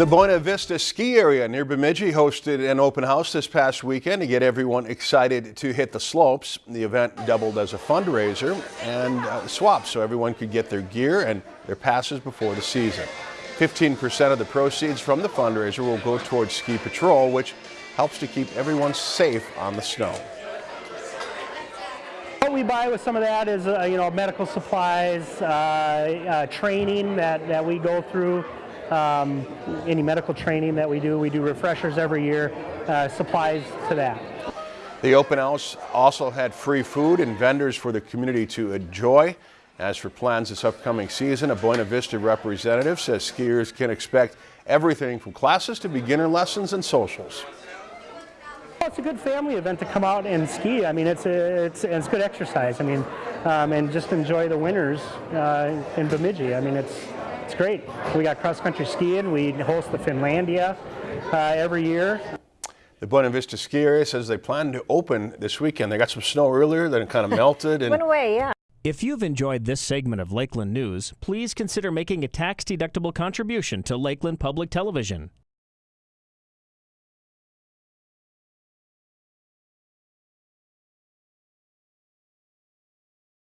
The Buena Vista ski area near Bemidji hosted an open house this past weekend to get everyone excited to hit the slopes. The event doubled as a fundraiser and uh, swap so everyone could get their gear and their passes before the season. 15% of the proceeds from the fundraiser will go towards ski patrol, which helps to keep everyone safe on the snow. What we buy with some of that is, uh, you know, medical supplies, uh, uh, training that, that we go through, um, any medical training that we do. We do refreshers every year, uh, supplies to that. The open house also had free food and vendors for the community to enjoy. As for plans this upcoming season, a Buena Vista representative says skiers can expect everything from classes to beginner lessons and socials. Well, it's a good family event to come out and ski. I mean, it's a, it's it's good exercise. I mean, um, and just enjoy the winters uh, in Bemidji. I mean, it's it's great. We got cross country skiing. We host the Finlandia uh, every year. The Buena Vista ski area says they plan to open this weekend. They got some snow earlier, then it kind of melted. And Went away, yeah. If you've enjoyed this segment of Lakeland News, please consider making a tax-deductible contribution to Lakeland Public Television.